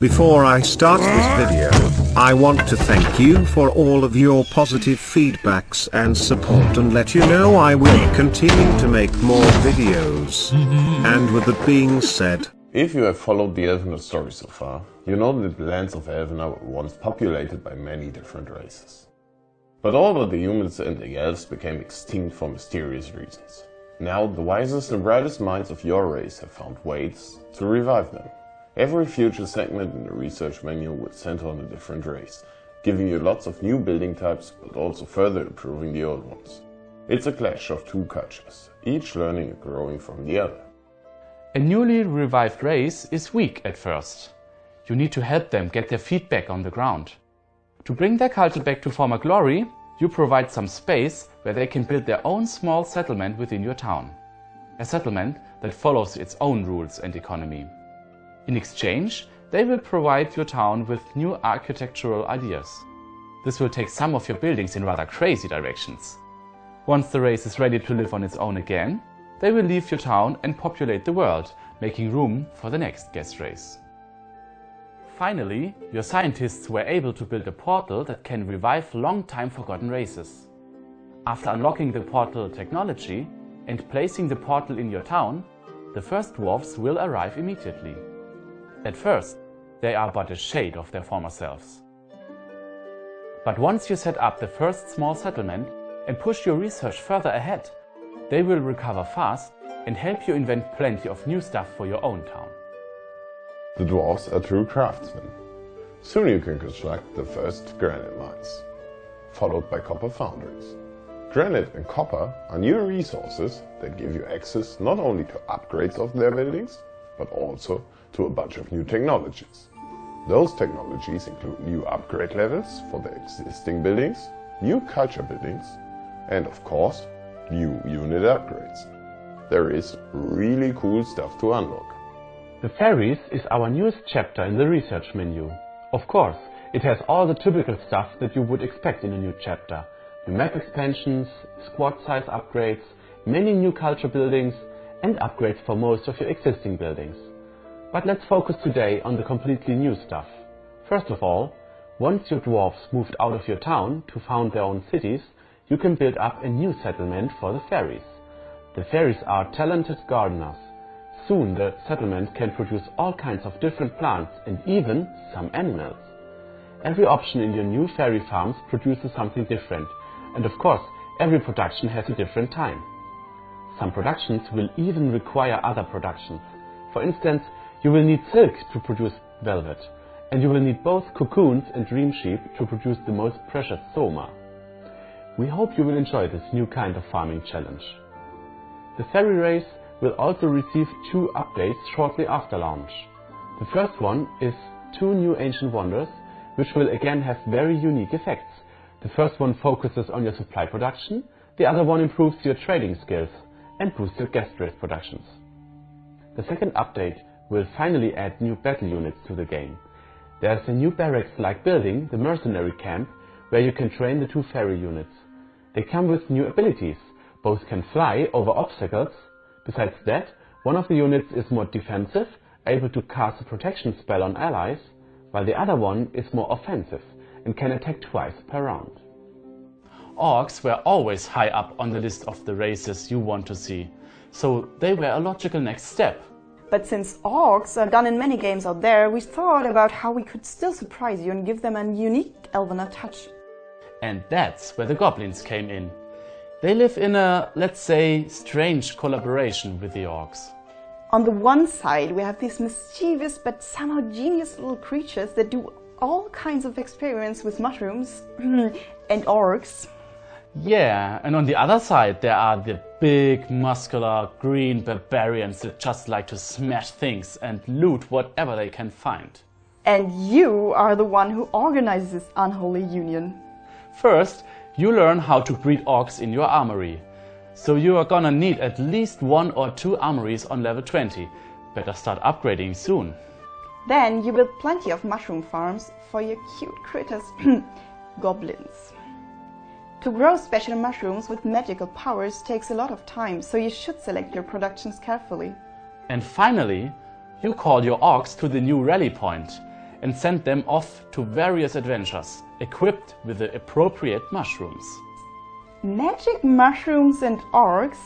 Before I start this video, I want to thank you for all of your positive feedbacks and support and let you know I will continue to make more videos. and with that being said, If you have followed the Elvenar story so far, you know that the lands of Elvenar were once populated by many different races. But all but the humans and the elves became extinct for mysterious reasons. Now the wisest and brightest minds of your race have found ways to revive them. Every future segment in the research manual will center on a different race, giving you lots of new building types but also further improving the old ones. It's a clash of two cultures, each learning and growing from the other. A newly revived race is weak at first. You need to help them get their feet back on the ground. To bring their culture back to former glory, you provide some space where they can build their own small settlement within your town. A settlement that follows its own rules and economy. In exchange, they will provide your town with new architectural ideas. This will take some of your buildings in rather crazy directions. Once the race is ready to live on its own again, they will leave your town and populate the world, making room for the next guest race. Finally, your scientists were able to build a portal that can revive long time forgotten races. After unlocking the portal technology and placing the portal in your town, the first dwarfs will arrive immediately. At first, they are but a shade of their former selves. But once you set up the first small settlement and push your research further ahead, they will recover fast and help you invent plenty of new stuff for your own town. The dwarves are true craftsmen. Soon you can construct the first granite mines, followed by copper foundries. Granite and copper are new resources that give you access not only to upgrades of their buildings, but also to a bunch of new technologies. Those technologies include new upgrade levels for the existing buildings, new culture buildings, and of course, new unit upgrades. There is really cool stuff to unlock. The Fairies is our newest chapter in the research menu. Of course, it has all the typical stuff that you would expect in a new chapter. New map expansions, squad size upgrades, many new culture buildings, and upgrades for most of your existing buildings. But let's focus today on the completely new stuff. First of all, once your dwarfs moved out of your town to found their own cities, you can build up a new settlement for the fairies. The fairies are talented gardeners. Soon the settlement can produce all kinds of different plants and even some animals. Every option in your new fairy farms produces something different, and of course, every production has a different time. Some productions will even require other productions. For instance, you will need silk to produce velvet, and you will need both cocoons and dream sheep to produce the most precious soma. We hope you will enjoy this new kind of farming challenge. The fairy race will also receive two updates shortly after launch. The first one is two new ancient wonders, which will again have very unique effects. The first one focuses on your supply production, the other one improves your trading skills and boosts your guest race productions. The second update will finally add new battle units to the game. There's a new barracks-like building, the mercenary camp, where you can train the two fairy units. They come with new abilities. Both can fly over obstacles. Besides that, one of the units is more defensive, able to cast a protection spell on allies, while the other one is more offensive and can attack twice per round. Orcs were always high up on the list of the races you want to see, so they were a logical next step. But since orcs are done in many games out there, we thought about how we could still surprise you and give them a unique Elvenar touch. And that's where the goblins came in. They live in a, let's say, strange collaboration with the orcs. On the one side, we have these mischievous but somehow genius little creatures that do all kinds of experiments with mushrooms and orcs. Yeah, and on the other side there are the big, muscular, green barbarians that just like to smash things and loot whatever they can find. And you are the one who organizes this unholy union. First, you learn how to breed orcs in your armory. So you are gonna need at least one or two armories on level 20. Better start upgrading soon. Then you build plenty of mushroom farms for your cute critters, goblins. To grow special mushrooms with magical powers takes a lot of time, so you should select your productions carefully. And finally, you call your orcs to the new rally and send them off to various adventures, equipped with the appropriate mushrooms. Magic mushrooms and orcs?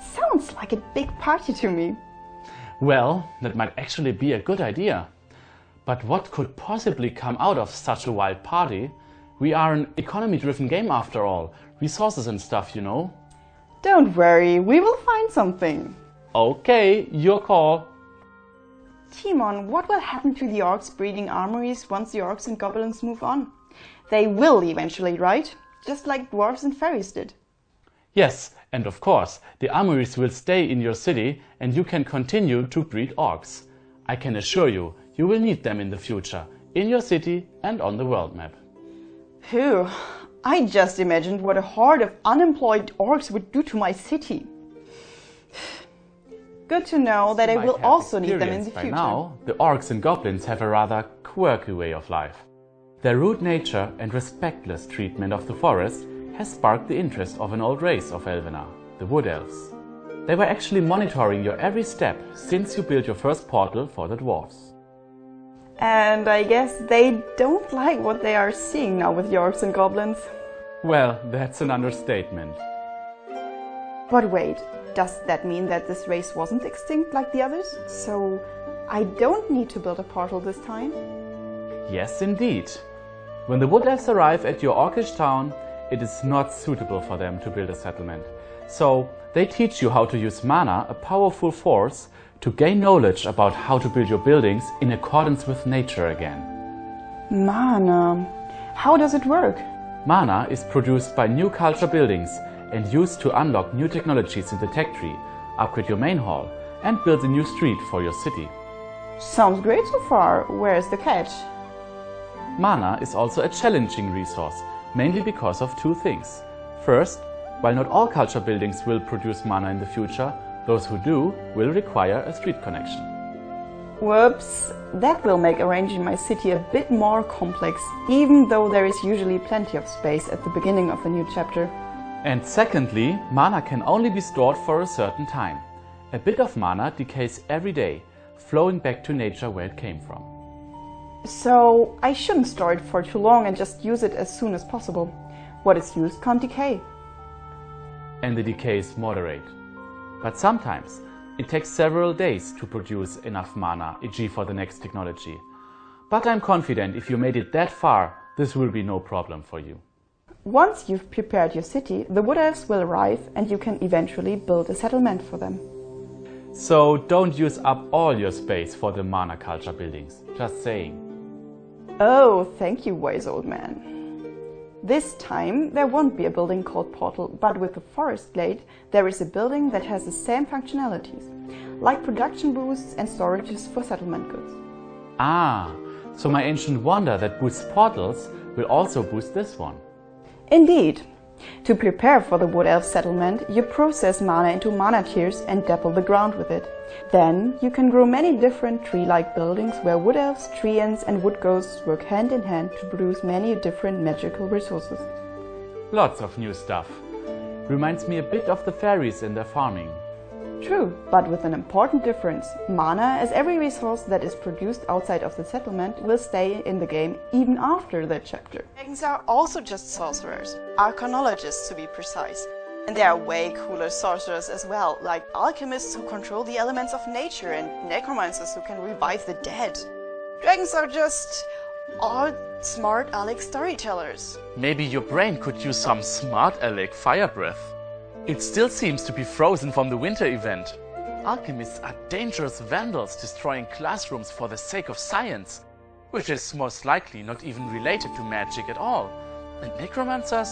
Sounds like a big party to me. Well, that might actually be a good idea. But what could possibly come out of such a wild party? We are an economy-driven game after all. Resources and stuff, you know. Don't worry, we will find something. Okay, your call. Timon, what will happen to the orcs breeding armories once the orcs and goblins move on? They will eventually, right? Just like dwarves and fairies did. Yes, and of course, the armories will stay in your city and you can continue to breed orcs. I can assure you, you will need them in the future, in your city and on the world map. Phew, I just imagined what a horde of unemployed orcs would do to my city. Good to know that I will also need them in the future. now, the orcs and goblins have a rather quirky way of life. Their rude nature and respectless treatment of the forest has sparked the interest of an old race of Elvenar, the Wood Elves. They were actually monitoring your every step since you built your first portal for the dwarves. And I guess they don't like what they are seeing now with orcs and goblins. Well, that's an understatement. But wait, does that mean that this race wasn't extinct like the others? So I don't need to build a portal this time? Yes, indeed. When the Wood Elves arrive at your orcish town, it is not suitable for them to build a settlement. So they teach you how to use mana, a powerful force, to gain knowledge about how to build your buildings in accordance with nature again. Mana. How does it work? Mana is produced by new culture buildings and used to unlock new technologies in the tech tree, upgrade your main hall, and build a new street for your city. Sounds great so far. Where's the catch? Mana is also a challenging resource, mainly because of two things. First, while not all culture buildings will produce mana in the future, those who do will require a street connection. Whoops, that will make arranging my city a bit more complex, even though there is usually plenty of space at the beginning of a new chapter. And secondly, mana can only be stored for a certain time. A bit of mana decays every day, flowing back to nature where it came from. So I shouldn't store it for too long and just use it as soon as possible. What is used can't decay. And the decay is moderate. But sometimes it takes several days to produce enough mana, e.g. for the next technology. But I'm confident if you made it that far, this will be no problem for you. Once you've prepared your city, the wood elves will arrive and you can eventually build a settlement for them. So don't use up all your space for the mana culture buildings. Just saying. Oh, thank you, wise old man. This time there won't be a building called Portal, but with the Forest Glade there is a building that has the same functionalities, like production booths and storages for settlement goods. Ah, so my ancient wonder that boosts portals will also boost this one. Indeed. To prepare for the Wood Elf settlement, you process mana into mana tears and dapple the ground with it. Then you can grow many different tree-like buildings where wood elves, treants and wood ghosts work hand in hand to produce many different magical resources. Lots of new stuff. Reminds me a bit of the fairies in their farming. True, but with an important difference. Mana, as every resource that is produced outside of the settlement, will stay in the game even after that chapter. Dragons are also just sorcerers, arcanologists to be precise. And there are way cooler sorcerers as well, like alchemists who control the elements of nature and necromancers who can revive the dead. Dragons are just all smart Alec storytellers. Maybe your brain could use some smart Alec fire breath. It still seems to be frozen from the winter event. Alchemists are dangerous vandals destroying classrooms for the sake of science, which is most likely not even related to magic at all. And necromancers?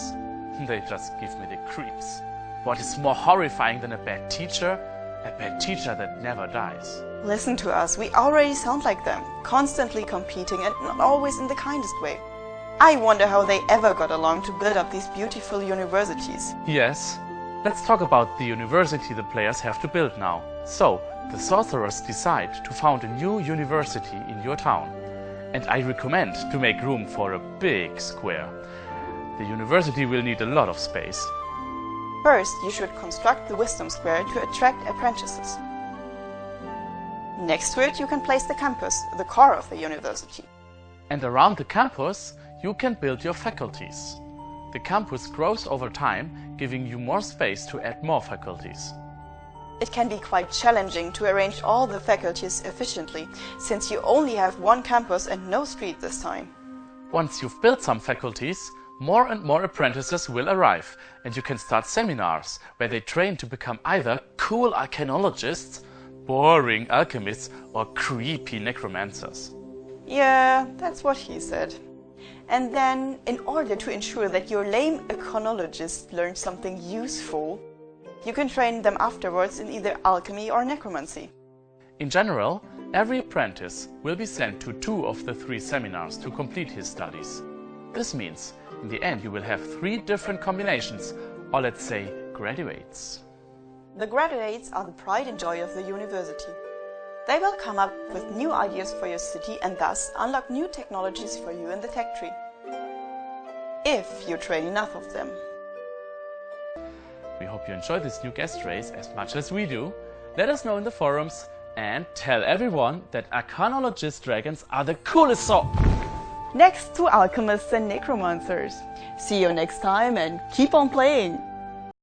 They just give me the creeps. What is more horrifying than a bad teacher? A bad teacher that never dies. Listen to us, we already sound like them, constantly competing and not always in the kindest way. I wonder how they ever got along to build up these beautiful universities. Yes, let's talk about the university the players have to build now. So, the sorcerers decide to found a new university in your town. And I recommend to make room for a big square. The university will need a lot of space. First, you should construct the Wisdom Square to attract apprentices. Next to it, you can place the campus, the core of the university. And around the campus, you can build your faculties. The campus grows over time, giving you more space to add more faculties. It can be quite challenging to arrange all the faculties efficiently, since you only have one campus and no street this time. Once you've built some faculties, more and more apprentices will arrive, and you can start seminars where they train to become either cool arcanologists, boring alchemists, or creepy necromancers. Yeah, that's what he said. And then, in order to ensure that your lame arcanologists learn something useful, you can train them afterwards in either alchemy or necromancy. In general, every apprentice will be sent to two of the three seminars to complete his studies. This means, in the end, you will have three different combinations, or let's say graduates. The graduates are the pride and joy of the university. They will come up with new ideas for your city and thus unlock new technologies for you in the tech tree. If you train enough of them. We hope you enjoy this new guest race as much as we do. Let us know in the forums and tell everyone that Arcanologist dragons are the coolest sort! Next to alchemists and necromancers. See you next time and keep on playing!